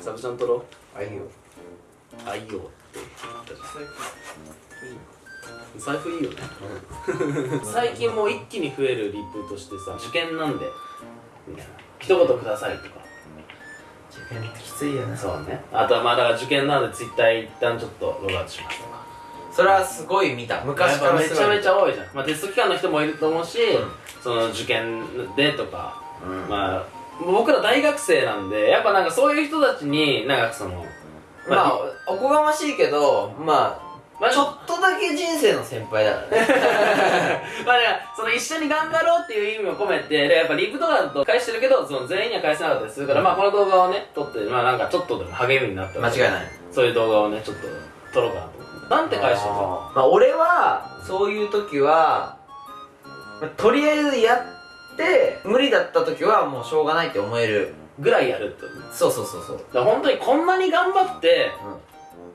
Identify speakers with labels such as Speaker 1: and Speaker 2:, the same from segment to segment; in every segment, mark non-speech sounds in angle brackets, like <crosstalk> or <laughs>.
Speaker 1: サブちゃん撮ろ
Speaker 2: あいいよ
Speaker 1: う。あいいよって言ったじゃん。財布いいよね。<laughs> 最近もう一気に増えるリプとしてさ受験なんで。みたいな。一言くださいとか。
Speaker 2: 受験ってきついよね。
Speaker 1: そうね。あとはまあだから受験なんでツイッター一旦ちょっとログアウトしますとか。
Speaker 2: それはすごい見た。昔からすごい
Speaker 1: めちゃめちゃ多いじゃん、まあ、テスト期間の人もいると思うし、
Speaker 2: うん。
Speaker 1: その受験でとか、
Speaker 2: うん。
Speaker 1: まあ僕ら大学生なんでやっぱなんかそういう人たちになんかその
Speaker 2: まあおこがましいけどま
Speaker 1: まあ
Speaker 2: あちょっとだけ人生の先輩だからね。<laughs>
Speaker 1: まあね、その一緒に頑張ろうっていう意味を込めて、でやっぱリプとかだと返してるけど、その全員には返せなかったりするから、まあこの動画をね、撮って、まあなんかちょっとでも励みになったら
Speaker 2: 間違いない。
Speaker 1: そういう動画をね、ちょっと撮ろうかなと思って。なんて返したの
Speaker 2: まあ俺はそういう時は、まあとりあえずやって無理だった時はもうしょうがないって思える
Speaker 1: ぐらいやるってこと。だか
Speaker 2: そうそうそう。そう
Speaker 1: ら本当にこんなに頑張って、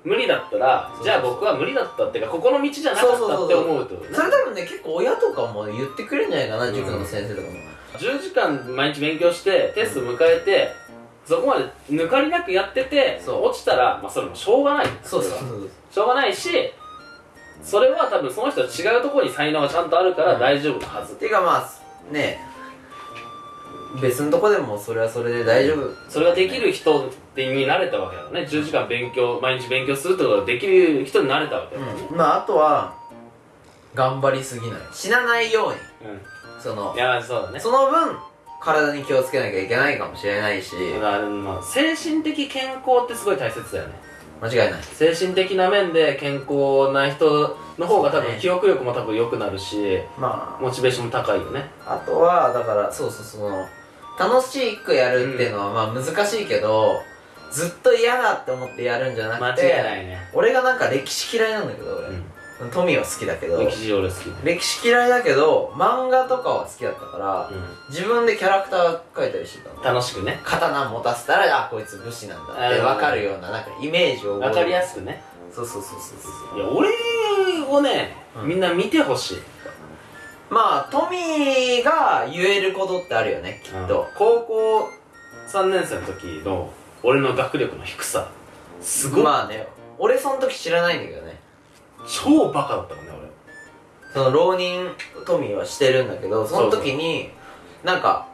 Speaker 1: 無理だったら
Speaker 2: そうそうそう。
Speaker 1: じゃあ僕は無理だったっていうかここの道じゃなかったって思うってことね。
Speaker 2: それ多分ね結構親とかも言ってくれるんじゃないかな、
Speaker 1: うん。
Speaker 2: 塾の先生とかも。
Speaker 1: 10時間毎日勉強してテスト迎えてそこまで抜かりなくやってて
Speaker 2: そう。
Speaker 1: 落ちたらまあそれもしょうがない
Speaker 2: そうそう
Speaker 1: れは
Speaker 2: そう。
Speaker 1: しょうがないしそれは多分その人は違うところに才能がちゃんとあるから
Speaker 2: うん。
Speaker 1: 大丈夫なはず、
Speaker 2: ていうかまあね別のとこでもそれはそれで大丈夫。
Speaker 1: それができる人ってになれたわけだからね10時間勉強毎日勉強するってことができる人になれたわけだ。からね
Speaker 2: うん。まああとは頑張りすぎない。死なないように。その
Speaker 1: うん、いやそうだね。
Speaker 2: その分体に気をつけなきゃいけないかもしれないし。
Speaker 1: まあ精神的健康ってすごい大切だよね。
Speaker 2: 間違いない。
Speaker 1: 精神的な面で健康な人の方が多分記憶力も多分良くなるし
Speaker 2: ま
Speaker 1: モチベーションも高いよね。
Speaker 2: ああとはだからそうそうその楽しくやるっていうのはまあ難しいけど、ずっと嫌だって思ってやるんじゃな
Speaker 1: 間
Speaker 2: くて
Speaker 1: 違いないね、
Speaker 2: 俺がなんか歴史嫌いなんだけど俺、
Speaker 1: うん、
Speaker 2: トミーは好きだけど
Speaker 1: 歴史俺好きで、
Speaker 2: 歴史嫌いだけど漫画とかは好きだったから、
Speaker 1: う
Speaker 2: 自分でキャラクター描いたりしてたの。
Speaker 1: ん、楽しくね。
Speaker 2: 刀持たせたらあこいつ武士なんだって
Speaker 1: うん
Speaker 2: 分かるようななんかイメージを覚える。
Speaker 1: 分かりやすくね。
Speaker 2: そうそうそうそうそう。
Speaker 1: いや俺をね、
Speaker 2: うん。
Speaker 1: みんな見てほしい
Speaker 2: まあトミーが言えることってあるよねきっと、
Speaker 1: 高校3年生の時の俺の学力の低さすごい、
Speaker 2: まあね俺その時知らないんだけどね。
Speaker 1: 超バカだったからね
Speaker 2: その浪人トミーはしてるんだけどその時になんか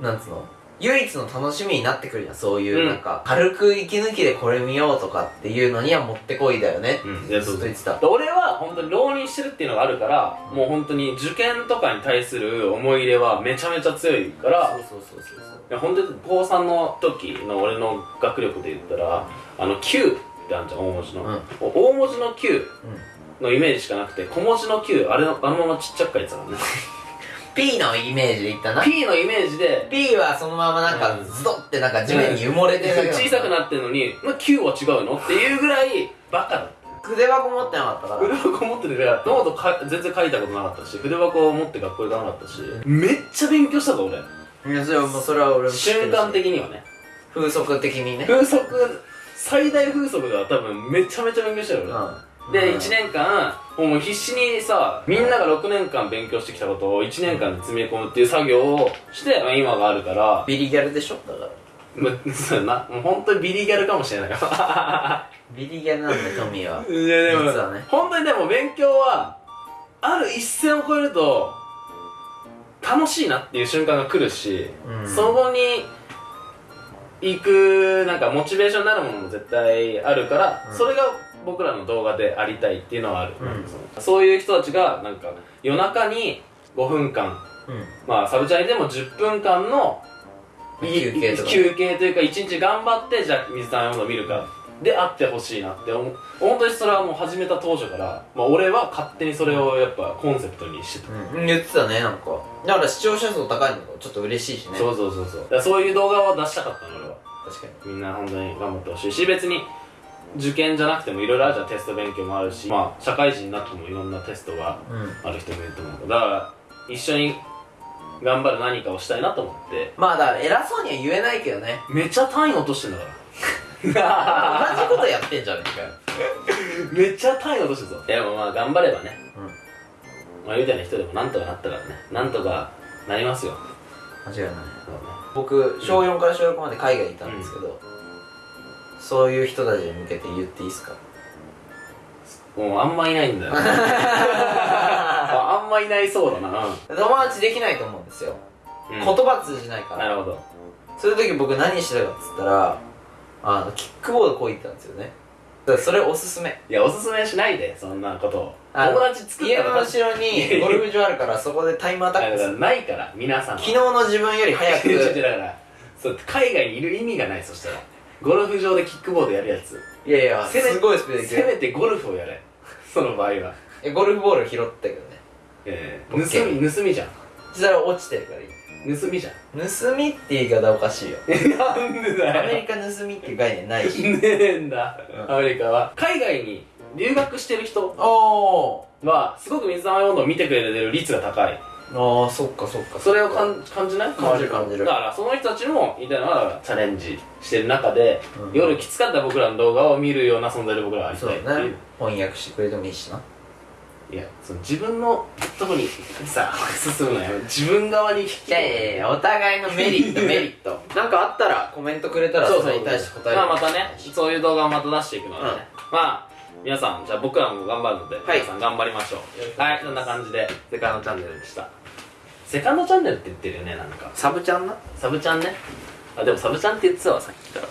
Speaker 2: なんつうの？唯一の楽しみになってくるじゃん。そういう、
Speaker 1: うん。
Speaker 2: なんか軽く息抜きでこれ見ようとかっていうのにはもってこいだよね。
Speaker 1: 俺うん。いやそうそう。
Speaker 2: ずっと言ってた。
Speaker 1: で俺は本当に浪人してるっていうのがあるから、もう本当に受験とかに対する思い入れはめちゃめちゃ強いから
Speaker 2: そうそうそうそうそう。
Speaker 1: いや本当に高3の時の俺の学力で言ったらあの Q ってあるじゃん大文字の、
Speaker 2: うん。
Speaker 1: 大文字の Q
Speaker 2: うん。
Speaker 1: のイメージしかなくて小文字の Q あれのあのままちっちゃく書いてたからね <laughs>
Speaker 2: P のイメージで言ったな。
Speaker 1: P のイメージで。
Speaker 2: P はそのままなんか
Speaker 1: うん。
Speaker 2: ズドってなんか地面に埋もれてる
Speaker 1: 小さくなってんのに、まあ、Q は違うのっていうぐらいバカだ。った
Speaker 2: 筆箱持ってなかったから。
Speaker 1: 筆箱持ってるからノートか全然書いたことなかったし筆箱を持って学校行かなかったし。めっちゃ勉強したぞ俺。
Speaker 2: いやそれはもうそれは俺も知ってるし。
Speaker 1: 瞬間的にはね。
Speaker 2: 風速的にね。
Speaker 1: 風速最大風速が多分めちゃめちゃ勉強したよ俺、
Speaker 2: うん
Speaker 1: で、
Speaker 2: うん
Speaker 1: 1年間もう必死にさみんなが6年間勉強してきたことを1年間で積み込むっていう作業をして、まあ、今があるから。
Speaker 2: ビリギャルでしょ？だから。
Speaker 1: まあそうやな。もう本当にビリギャルかもしれない。よ <laughs>
Speaker 2: ビリギャルなんだよトミーは。い
Speaker 1: やでも
Speaker 2: 実はね。
Speaker 1: 本当にでも勉強はある一線を越えると楽しいなっていう瞬間が来るし、
Speaker 2: うん。
Speaker 1: そこに行くなんかモチベーションになるものも絶対あるから、
Speaker 2: うん。
Speaker 1: それが僕らの動画でありたいっていうのはある、
Speaker 2: うん。
Speaker 1: そういう人たちがなんか夜中に5分間
Speaker 2: うん。
Speaker 1: まあサブチャイでも10分間のい
Speaker 2: 休憩とか。
Speaker 1: 休憩というか一日頑張ってじゃあ水溜りボンド見るか。であってほしいなって思う。本当にそれはもう始めた当初から、まあ、俺は勝手にそれをやっぱコンセプトにしてた、
Speaker 2: うん。言ってたねなんか。だから視聴者数高いのがちょっと嬉しいしね。
Speaker 1: そうそうそうそうそういう動画を出したかったの俺は
Speaker 2: 確かに
Speaker 1: みんな本当に頑張ってほしいし別に受験じゃなくてもいろいろあるじゃんテスト勉強もあるし。まあ社会人になってもいろんなテストが
Speaker 2: うん。
Speaker 1: ある人もいると思う。だから一緒に頑張る何かをしたいなと思って。
Speaker 2: まあだから偉そうには言えないけどね。
Speaker 1: めっちゃ単位落としてんだから。
Speaker 2: 同じことやってんじゃねえかよ。<laughs>
Speaker 1: めっちゃ単位落としてるぞ。でもまあ頑張ればね。
Speaker 2: うん。
Speaker 1: まあみたいな人でもなんとかなったからね。なんとかなりますよ。
Speaker 2: 間違いない。
Speaker 1: ね。
Speaker 2: 僕小4から小6まで海外にいたんですけど、そういう人たちに向けて言っていいですか？
Speaker 1: もうあんまいないんだよ。<laughs> ああんまいないそうだな。
Speaker 2: 友達できないと思うんですよ、
Speaker 1: うん、
Speaker 2: 言葉通じないから。
Speaker 1: なるほど。
Speaker 2: そういう時僕何してたかっつったらあのキックボードこいてたんですよね。それおすすめ。
Speaker 1: いやおすすめしないでそんなことを。友達作った
Speaker 2: 家
Speaker 1: ら
Speaker 2: の後ろに <laughs> ゴルフ場あるからそこでタイムアタックする。
Speaker 1: ないから皆さんは
Speaker 2: 昨日の自分より早く。
Speaker 1: だからそう海外にいる意味がないそしたらゴルフ場でキックボードやるやつ。
Speaker 2: いやいや
Speaker 1: せめ
Speaker 2: すごいスピードで行
Speaker 1: せめてゴルフをやれ。その場合は。
Speaker 2: えゴルフボール拾ったけどね。
Speaker 1: ええ。盗み盗みじゃん。
Speaker 2: そしたら落ちてるからいい。
Speaker 1: 盗みじゃん。
Speaker 2: 盗みって言い方おかしいよ。<laughs>
Speaker 1: なんでだよ。
Speaker 2: アメリカ盗みっていう概念ないし。<laughs>
Speaker 1: ねえんだ。
Speaker 2: うん。
Speaker 1: アメリカは。海外に留学してる人
Speaker 2: お
Speaker 1: はすごく水溜り温度を見てくれる率が高い。
Speaker 2: ーああそっかそっか。
Speaker 1: それを感感じない？
Speaker 2: 感じる。感じる。
Speaker 1: だからその人たちも言いたいのはだからチャレンジしてる中で、
Speaker 2: うん。
Speaker 1: 夜きつかった僕らの動画を見るような存在で僕らはありたいっていう。
Speaker 2: だね。翻訳してくれてもいいしな。い
Speaker 1: やその自分のとこにさ進むのよ自分側に引き
Speaker 2: いやいやいやお互いのメリット <laughs> メリット。なんかあったらコメントくれたら
Speaker 1: そうそう
Speaker 2: それに対して答える。
Speaker 1: まあまたねそういう動画をまた出していくのでね、まあ皆さんじゃあ僕らも頑張るので、
Speaker 2: はい。
Speaker 1: 皆さん頑張りましょう。はいそんな感じで。セカンドチャンネルでした。セカンドチャンネルって言ってるよねなんか。
Speaker 2: サブちゃんな？
Speaker 1: サブチャンね。あでもサブチャンって言ってたわさっきから